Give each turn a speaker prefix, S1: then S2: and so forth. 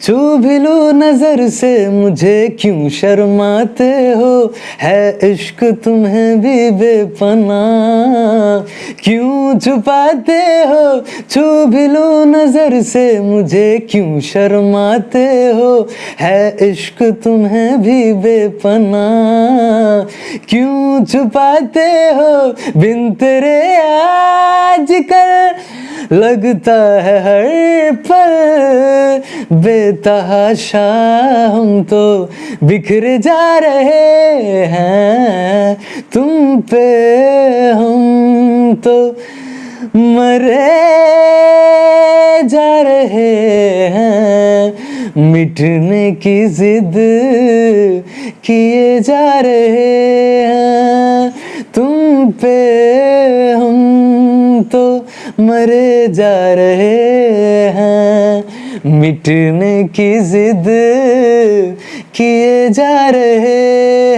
S1: छू भी लो नज़र से मुझे क्यों शर्माते हो? है इश्क तुम्हें भी बेपना। क्यों छुपाते हो? छू भी लो नज़र से मुझे क्यों शर्माते हो? है इश्क तुम्हें भी बेपना। क्यों छुपाते हो? बिन तेरे आज कल लगता है हर पल। बेतहाशा हम तो बिखरे जा रहे हैं। तुम पे हम तो मरे जा रहे हैं। मिटने की जिद किए जा रहे हैं। तुम पे मरे जा रहे हैं। मिटने की जिद किए जा रहे